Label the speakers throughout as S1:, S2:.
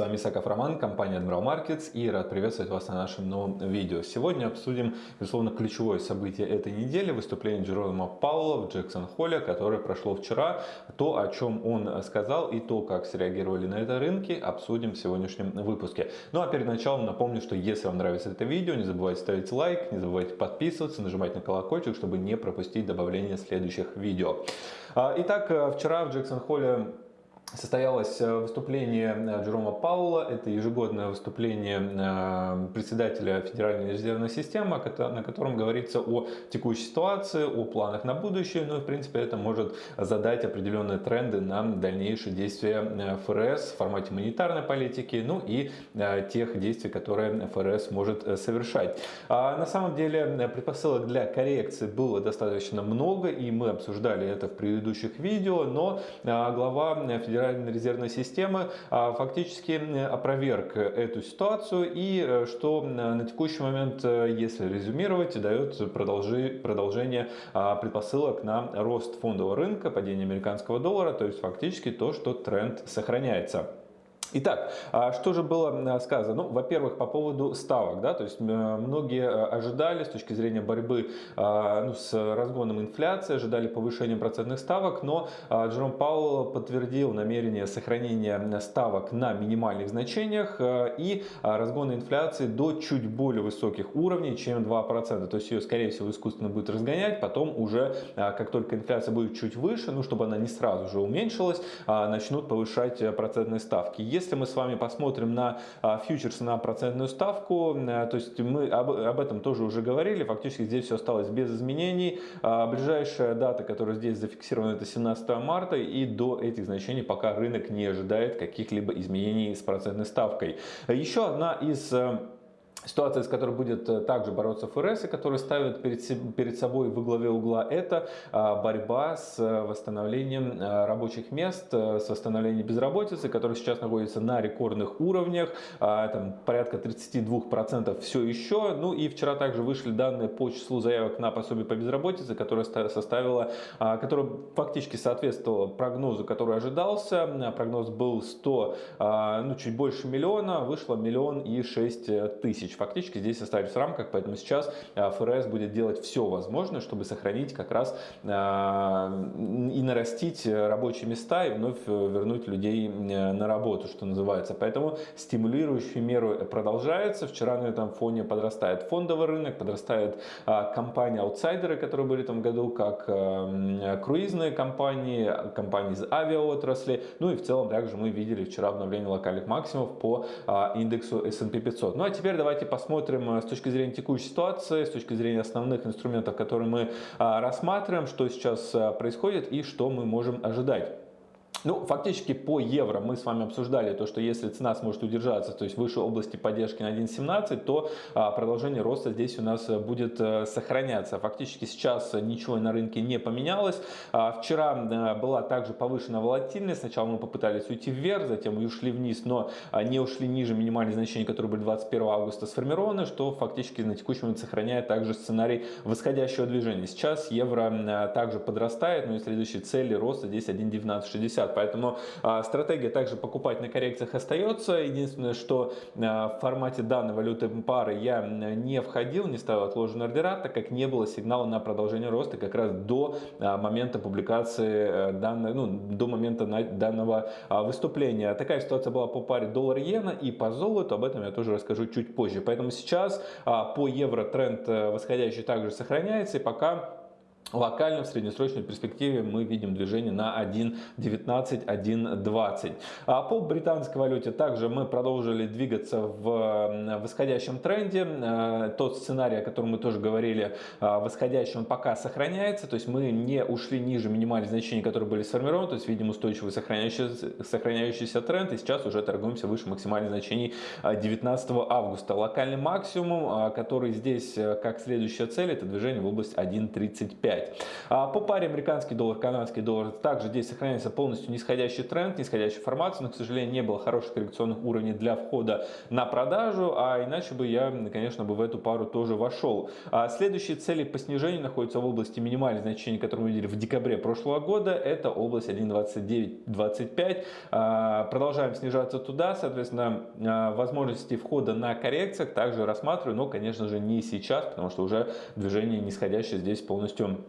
S1: Вами Саков Роман, компания Admiral Markets и рад приветствовать вас на нашем новом видео. Сегодня обсудим, безусловно, ключевое событие этой недели – выступление Джерома Паула в Джексон-Холле, которое прошло вчера. То, о чем он сказал и то, как среагировали на это рынки, обсудим в сегодняшнем выпуске. Ну а перед началом напомню, что если вам нравится это видео, не забывайте ставить лайк, не забывайте подписываться, нажимать на колокольчик, чтобы не пропустить добавление следующих видео. А, итак, вчера в Джексон-Холле состоялось э, выступление э, Джерома Паула. Это ежегодное выступление э, председателя Федеральной резервной системы, на котором говорится о текущей ситуации, о планах на будущее. Ну и в принципе это может задать определенные тренды на дальнейшие действия ФРС в формате монетарной политики, ну и тех действий, которые ФРС может совершать. А на самом деле предпосылок для коррекции было достаточно много, и мы обсуждали это в предыдущих видео, но глава Федеральной Федеральной резервной системы а, фактически опроверг эту ситуацию и э, что на текущий момент, э, если резюмировать, дает продолжение а, предпосылок на рост фондового рынка, падение американского доллара, то есть фактически то, что тренд сохраняется. Итак, а что же было сказано? Ну, во-первых, по поводу ставок, да, то есть многие э, ожидали с точки зрения борьбы а, ну, с разгоном инфляции, ожидали повышения процентных ставок, но а, Джером Пауэлл подтвердил намерение сохранения ставок на минимальных значениях и разгона инфляции до чуть более высоких уровней, чем 2%. То есть ее, скорее всего, искусственно будет разгонять, потом уже, как только инфляция будет чуть выше, ну, чтобы она не сразу же уменьшилась, начнут повышать э, процентные ставки. Если мы с вами посмотрим на а, фьючерсы на процентную ставку, э, то есть мы об, об этом тоже уже говорили, фактически здесь все осталось без изменений. А, ближайшая дата, которая здесь зафиксирована, это 17 марта, и до этих значений пока рынок не ожидает каких-либо изменений с процентной ставкой. Еще одна из э, Ситуация, с которой будет э, также бороться ФРС, и которая ставит перед, перед собой во главе угла, это а, борьба с э, восстановлением э, рабочих мест, с восстановлением безработицы, которая сейчас находится на рекордных уровнях, там порядка 32% все еще. Ну и вчера также вышли данные по числу заявок на пособие по безработице, которая составила, которая фактически соответствовала прогнозу, который ожидался. Прогноз был 100, ну чуть больше миллиона, вышло миллион и шесть тысяч тысяч. Фактически здесь остались в рамках, поэтому сейчас э, ФРС будет делать все возможное, чтобы сохранить как раз э, и нарастить рабочие места и вновь вернуть людей э, на работу, что называется. Поэтому стимулирующие меры продолжаются. Вчера на этом фоне подрастает фондовый рынок, подрастает компании-аутсайдеры, которые были в этом году, как круизные компании, компании из авиаотрасли. Ну и в целом также мы видели вчера обновление локальных максимумов по индексу S&P 500. Ну а теперь давайте давайте посмотрим э, с точки зрения текущей ситуации, с точки зрения основных инструментов, которые мы а, рассматриваем, что сейчас э, происходит и что мы можем ожидать. Ну, фактически по евро мы с вами обсуждали то, что если цена сможет удержаться, то есть выше области поддержки на 1.17, то а, продолжение роста здесь у нас будет а, сохраняться. Фактически сейчас ничего на рынке не поменялось. А, вчера а, была также повышена волатильность. Сначала мы попытались уйти вверх, затем ушли вниз, но а, не ушли ниже минимальных значений, которые были 21 августа сформированы, что фактически на текущий момент сохраняет также сценарий восходящего движения. Сейчас евро также подрастает, но и следующие цели роста здесь 1.1960. Поэтому а, стратегия также покупать на коррекциях остается. Единственное, что а, в формате данной валюты пары я не входил, не ставил отложенные ордера, так как не было сигнала на продолжение роста как раз до а, момента публикации данной, ну, до момента данного выступления. Такая ситуация была по паре доллар-иена и по золоту, об этом я тоже расскажу чуть позже. Поэтому сейчас по евро тренд э, восходящий также сохраняется и пока Локально в среднесрочной перспективе мы видим движение на 1.19, 1.20. А по британской валюте также мы продолжили двигаться в восходящем тренде. Э, тот сценарий, о котором мы тоже говорили, э, восходящий, он пока сохраняется. То есть мы не ушли ниже минимальных значений, которые были сформированы. То есть видим устойчивый сохраняющийся, сохраняющийся тренд. И сейчас уже торгуемся выше максимальных значений 19 э, августа. Локальный максимум, который здесь как следующая цель, это движение в область 1.35. 5. А по паре американский доллар, канадский доллар, также здесь сохраняется полностью нисходящий тренд, нисходящая формация, но, к сожалению, не было хороших коррекционных уровней для входа на продажу, а иначе бы я, конечно, бы в эту пару тоже вошел. А следующие цели по снижению находятся в области минимальных значений, которые мы видели в декабре прошлого года, это область 1.2925. А, продолжаем снижаться туда, соответственно, возможности входа на коррекциях также рассматриваю, но, конечно же, не сейчас, потому что уже движение нисходящее здесь полностью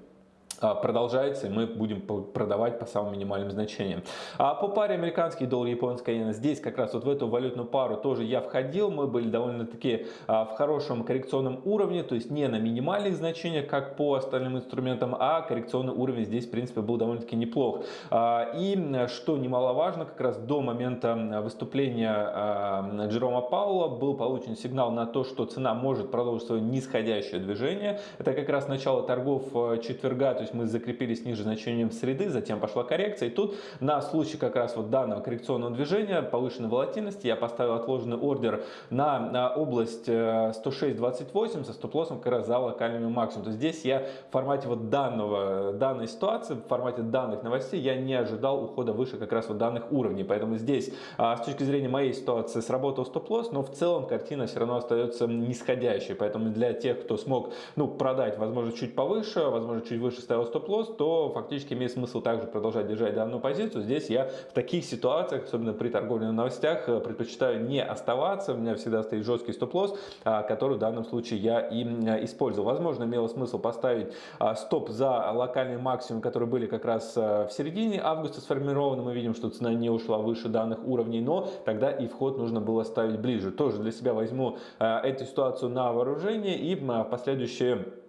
S1: продолжается, и мы будем продавать по самым минимальным значениям. А по паре американский доллар, японская иена, здесь как раз вот в эту валютную пару тоже я входил, мы были довольно-таки а, в хорошем коррекционном уровне, то есть не на минимальных значениях, как по остальным инструментам, а коррекционный уровень здесь, в принципе, был довольно-таки неплох. А, и, что немаловажно, как раз до момента выступления Джерома Паула был получен сигнал на то, что цена может продолжить свое нисходящее движение. Это как раз начало торгов четверга, то есть есть мы закрепились ниже значением среды, затем пошла коррекция. И тут на случай как раз вот данного коррекционного движения, повышенной волатильности, я поставил отложенный ордер на, на область 106.28 э, со стоп-лоссом как раз за локальными максимумом. То есть здесь я в формате вот данного, данной ситуации, в формате данных новостей я не ожидал ухода выше как раз вот данных уровней. Поэтому здесь а, с точки зрения моей ситуации сработал стоп-лосс, но в целом картина все равно остается нисходящей. Поэтому для тех, кто смог ну, продать, возможно, чуть повыше, возможно, чуть выше ставил стоп-лосс, то фактически имеет смысл также продолжать держать данную позицию. Здесь я в таких ситуациях, особенно при торговле на новостях, э, предпочитаю не оставаться. У меня всегда стоит жесткий стоп-лосс, а, который в данном случае я и э, использовал. Возможно, имело смысл поставить а, стоп за локальный максимум, которые были как раз э, в середине августа сформированы. Мы видим, что цена не ушла выше данных уровней, но тогда и вход нужно было ставить ближе. Тоже для себя возьму эту ситуацию на вооружение и в последующие а,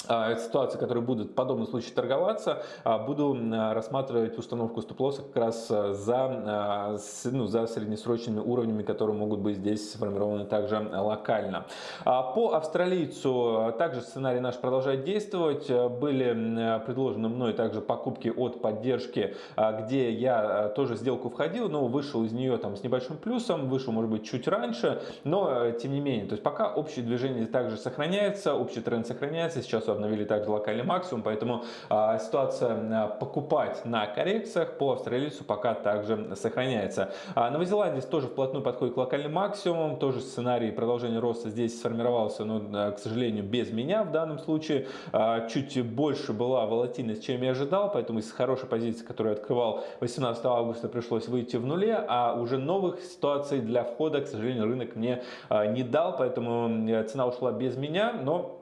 S1: ситуации, которые будут в подобном случае торговаться, а, буду рассматривать установку стоп-лосса как раз а, за, ну, за среднесрочными уровнями, которые могут быть здесь сформированы также локально. По австралийцу также сценарий наш продолжает действовать. Были предложены мной также покупки от поддержки, где я тоже сделку входил, но вышел из нее там с небольшим плюсом, вышел может быть чуть раньше, но тем не менее. То есть пока общее движение также сохраняется, общий тренд сохраняется. Сейчас обновили также локальный максимум, поэтому а, ситуация а, покупать на коррекциях по австралийцу пока также сохраняется. А, Новозеландец тоже вплотную подходит к локальным максимумам, тоже сценарий продолжения роста здесь сформировался, но, к сожалению, без меня в данном случае. Чуть больше была волатильность, чем я ожидал, поэтому из хорошей позиции, которую я открывал 18 августа, пришлось выйти в нуле, а уже новых ситуаций для входа, к сожалению, рынок мне не дал, поэтому цена ушла без меня, но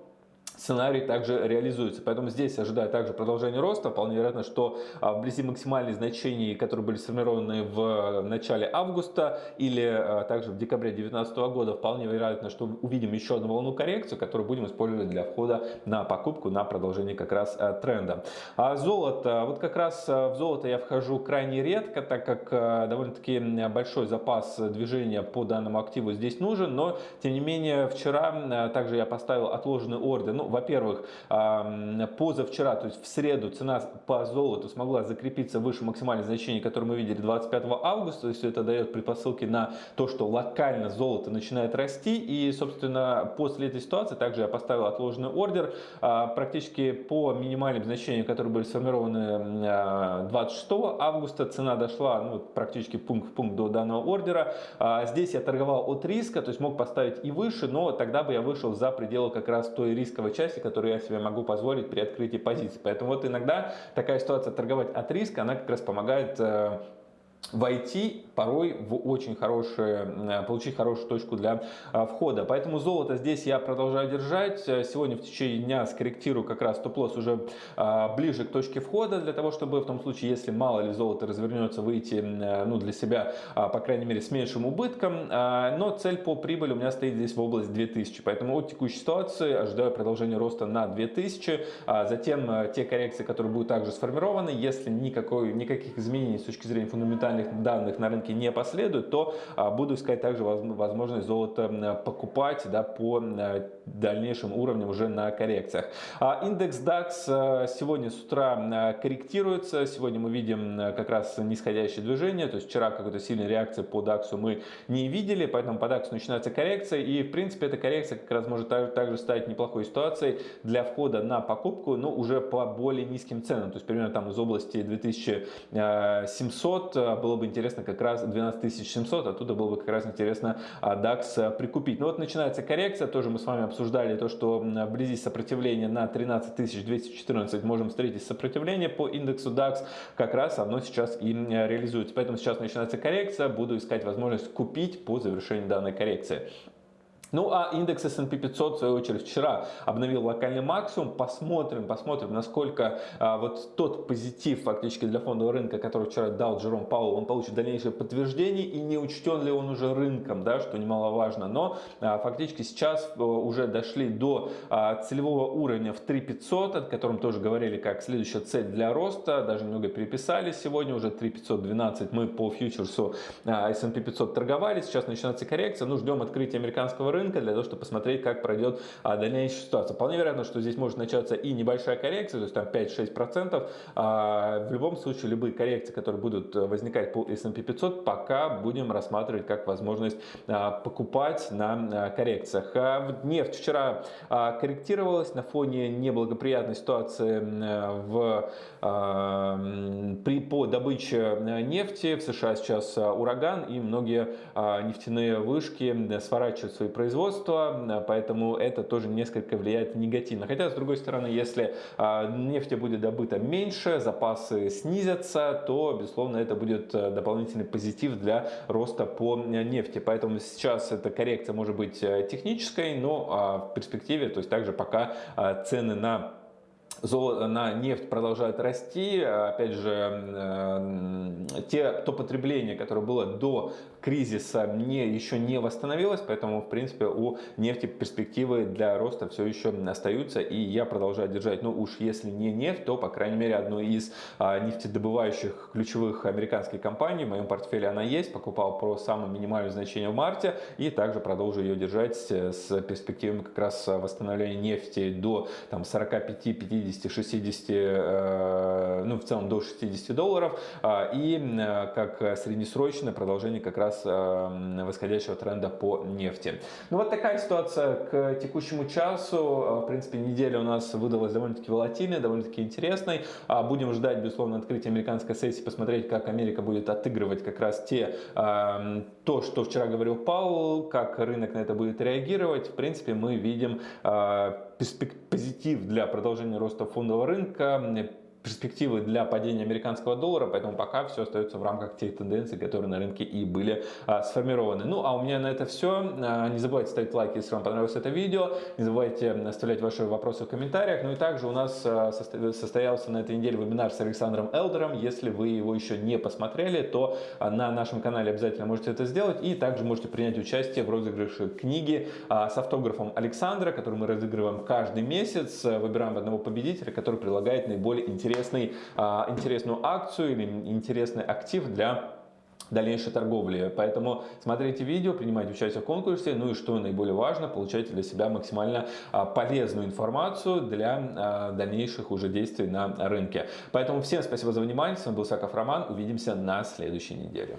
S1: сценарий также реализуется. Поэтому здесь ожидаю также продолжения роста. Вполне вероятно, что а, вблизи максимальных значений, которые были сформированы в начале августа или а, также в декабре 2019 года, вполне вероятно, что увидим еще одну волну коррекции, которую будем использовать для входа на покупку, на продолжение как раз а, тренда. А золото. Вот как раз в золото я вхожу крайне редко, так как довольно-таки большой запас движения по данному активу здесь нужен, но тем не менее вчера также я поставил отложенный ордер. Ну, во-первых, позавчера, то есть в среду цена по золоту смогла закрепиться выше максимальных значений, которые мы видели 25 августа. То есть это дает предпосылки на то, что локально золото начинает расти. И, собственно, после этой ситуации также я поставил отложенный ордер а, практически по минимальным значениям, которые были сформированы 26 августа. Цена дошла ну, практически пункт в пункт до данного ордера. А, здесь я торговал от риска, то есть мог поставить и выше, но тогда бы я вышел за пределы как раз той рисковой части, которую я себе могу позволить при открытии позиции. Поэтому вот иногда такая ситуация торговать от риска, она как раз помогает э, войти порой в очень хорошие, э, получить хорошую точку для э, входа. Поэтому золото здесь я продолжаю держать. Сегодня в течение дня скорректирую как раз стоп-лосс уже э, ближе к точке входа, для того, чтобы в том случае, если мало ли золото развернется, выйти ну, для себя, по крайней мере, с меньшим убытком. Но цель по прибыли у меня стоит здесь в область 2000. Поэтому от текущей ситуации ожидаю продолжения роста на 2000. А затем те коррекции, которые будут также сформированы, если никакой, никаких изменений с точки зрения фундаментальных данных на рынке не последует, то буду искать также возможность золото покупать да, по дальнейшим уровням уже на коррекциях. Индекс DAX сегодня с утра корректируется. Сегодня мы видим как раз нисходящее движение. То есть вчера какой-то сильной реакции по DAX мы не видели, поэтому по DAX начинается коррекция. И в принципе эта коррекция как раз может также стать неплохой ситуацией для входа на покупку, но уже по более низким ценам. То есть примерно там из области 2700 было бы интересно как раз 12700, оттуда было бы как раз интересно DAX прикупить. Но вот начинается коррекция, тоже мы с вами обсуждали то, что вблизи сопротивления на 13214 можем встретить сопротивление по индексу DAX, как раз оно сейчас и реализуется. Поэтому сейчас начинается коррекция, буду искать возможность купить по завершении данной коррекции. Ну а индекс S&P 500 в свою очередь вчера обновил локальный максимум. Посмотрим, посмотрим, насколько а, вот тот позитив фактически для фондового рынка, который вчера дал Джером Паул, он получит дальнейшее подтверждение и не учтен ли он уже рынком, да, что немаловажно. Но а, фактически сейчас а, уже дошли до а, целевого уровня в 3500, о котором тоже говорили как следующая цель для роста. Даже немного переписали сегодня, уже 3512 мы по фьючерсу а, S&P 500 торговали. Сейчас начинается коррекция, ну ждем открытия американского рынка рынка для того, чтобы посмотреть, как пройдет а, дальнейшая ситуация. Вполне вероятно, что здесь может начаться и небольшая коррекция, то есть там 5-6%. А, в любом случае, любые коррекции, которые будут возникать по S&P 500, пока будем рассматривать как возможность а, покупать на коррекциях. Нефть вчера корректировалась на фоне неблагоприятной ситуации в, а, при, по добыче нефти. В США сейчас ураган и многие нефтяные вышки сворачивают свои производства производства, поэтому это тоже несколько влияет негативно. Хотя, с другой стороны, если а, нефти будет добыто меньше, запасы снизятся, то, безусловно, это будет э, дополнительный позитив для роста по нефти. Поэтому сейчас эта коррекция может быть э, технической, но а, в перспективе, то есть также пока а, цены на золото, на нефть продолжает расти. Опять же, э, те, то потребление, которое было до кризиса, не, еще не восстановилось, поэтому, в принципе, у нефти перспективы для роста все еще остаются, и я продолжаю держать, ну уж если не нефть, то, по крайней мере, одну из а, нефтедобывающих ключевых американских компаний, в моем портфеле она есть, покупал по самому минимальному значению в марте, и также продолжу ее держать с перспективами как раз восстановления нефти до там, 45, 50, 60, ну в целом до 60 долларов, а, и э, как среднесрочное продолжение как раз раз эм, восходящего тренда по нефти. Ну вот такая ситуация к текущему часу. Э, в принципе, неделя у нас выдалась довольно-таки волатильной, довольно-таки интересной. А будем ждать, безусловно, открытия американской сессии, посмотреть, как Америка будет отыгрывать как раз те, эм, то, что вчера говорил Паул, как рынок на это будет реагировать. В принципе, мы видим э, позитив для продолжения роста фондового рынка, перспективы для падения американского доллара, поэтому пока все остается в рамках тех тенденций, которые на рынке и были а, сформированы. Ну а у меня на это все. А, не забывайте ставить лайки, если вам понравилось это видео. Не забывайте оставлять ваши вопросы в комментариях. Ну и также у нас а, состоялся на этой неделе вебинар с Александром Элдером. Если вы его еще не посмотрели, то а, на нашем канале обязательно можете это сделать. И также можете принять участие в розыгрыше книги а, с автографом Александра, который мы разыгрываем каждый месяц. Выбираем одного победителя, который предлагает наиболее интересные интересный, а, интересную акцию или интересный актив для дальнейшей торговли. Поэтому смотрите видео, принимайте участие в конкурсе, ну и что наиболее важно, получайте для себя максимально а, полезную информацию для а, дальнейших уже действий на рынке. Поэтому всем спасибо за внимание, с вами был Саков Роман, увидимся на следующей неделе.